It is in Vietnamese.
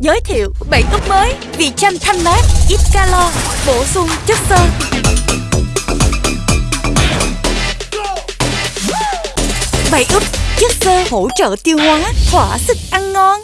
giới thiệu bảy úp mới vị chanh thanh mát ít calo bổ sung chất xơ. Bảy úp chất xơ hỗ trợ tiêu hóa, thỏa sức ăn ngon.